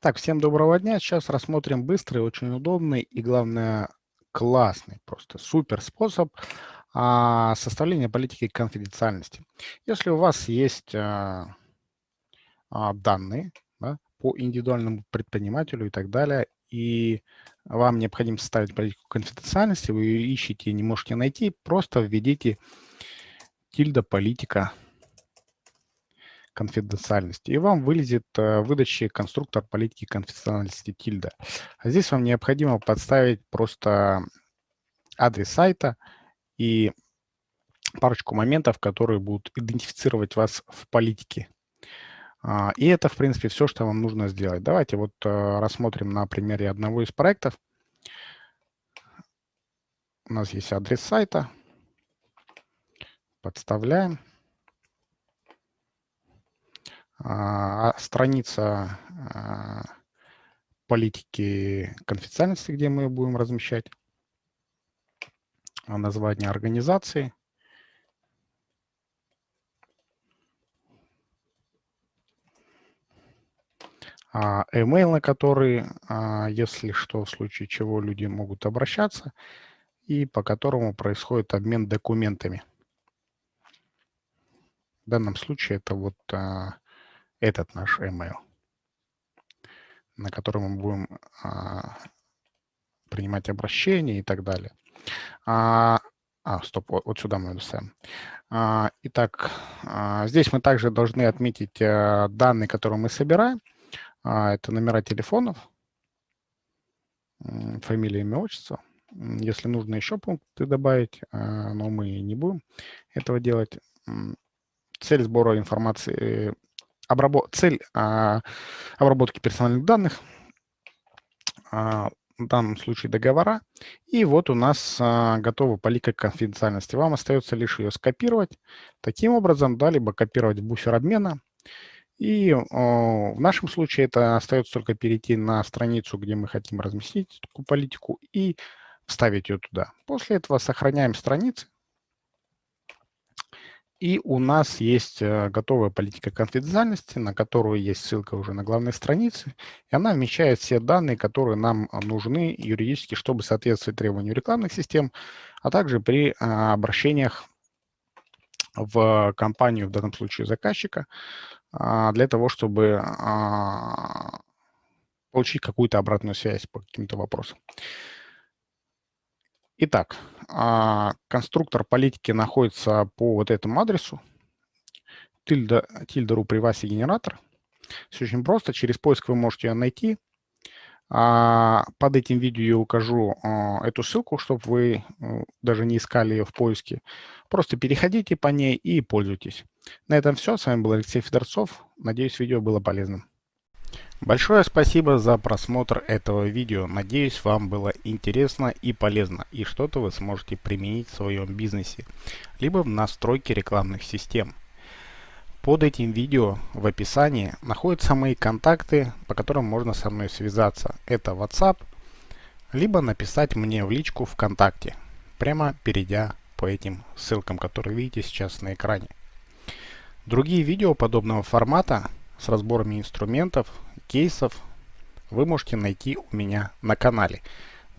Так, всем доброго дня. Сейчас рассмотрим быстрый, очень удобный и, главное, классный, просто супер способ а, составления политики конфиденциальности. Если у вас есть а, а, данные да, по индивидуальному предпринимателю и так далее, и вам необходимо составить политику конфиденциальности, вы ее ищете и не можете найти, просто введите тильда политика конфиденциальности, и вам вылезет э, выдачи конструктор политики конфиденциальности тильда. А здесь вам необходимо подставить просто адрес сайта и парочку моментов, которые будут идентифицировать вас в политике. А, и это, в принципе, все, что вам нужно сделать. Давайте вот э, рассмотрим на примере одного из проектов. У нас есть адрес сайта. Подставляем. А, страница а, политики конфиденциальности, где мы будем размещать, а, название организации, email, на который, если что, в случае чего люди могут обращаться, и по которому происходит обмен документами. В данном случае это вот этот наш email, на который мы будем а, принимать обращения и так далее. А, а стоп, вот, вот сюда мы доставим. А, итак, а, здесь мы также должны отметить а, данные, которые мы собираем. А, это номера телефонов, фамилия, имя, отчество. Если нужно еще пункты добавить, а, но мы не будем этого делать. Цель сбора информации обработ... цель а, обработки персональных данных, а, в данном случае договора. И вот у нас а, готова полика конфиденциальности. Вам остается лишь ее скопировать таким образом, да, либо копировать в буфер обмена. И о, в нашем случае это остается только перейти на страницу, где мы хотим разместить такую политику и вставить ее туда. После этого сохраняем страницы и у нас есть э, готовая политика конфиденциальности, на которую есть ссылка уже на главной странице. И она вмещает все данные, которые нам а, нужны юридически, чтобы соответствовать требованию рекламных систем, а также при а, обращениях в компанию, в данном случае заказчика, а, для того, чтобы получить какую-то обратную связь по каким-то вопросам. Итак, а, конструктор политики находится по вот этому адресу. Тильда, тильда.ру приваси генератор. Все очень просто. Через поиск вы можете ее найти. А, под этим видео я укажу а, эту ссылку, чтобы вы даже не искали ее в поиске. Просто переходите по ней и пользуйтесь. На этом все. С вами был Алексей Федорцов. Надеюсь, видео было полезным. Большое спасибо за просмотр этого видео. Надеюсь, вам было интересно и полезно, и что-то вы сможете применить в своем бизнесе, либо в настройке рекламных систем. Под этим видео в описании находятся мои контакты, по которым можно со мной связаться. Это WhatsApp, либо написать мне в личку ВКонтакте, прямо перейдя по этим ссылкам, которые видите сейчас на экране. Другие видео подобного формата с разборами инструментов, кейсов вы можете найти у меня на канале.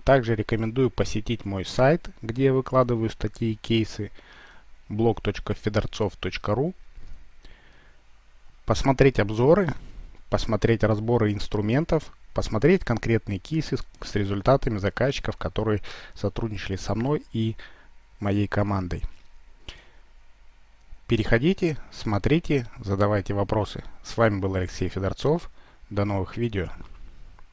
Также рекомендую посетить мой сайт, где я выкладываю статьи и кейсы blog.fedorцов.ru посмотреть обзоры, посмотреть разборы инструментов, посмотреть конкретные кейсы с результатами заказчиков, которые сотрудничали со мной и моей командой. Переходите, смотрите, задавайте вопросы. С вами был Алексей Федорцов. До новых видео.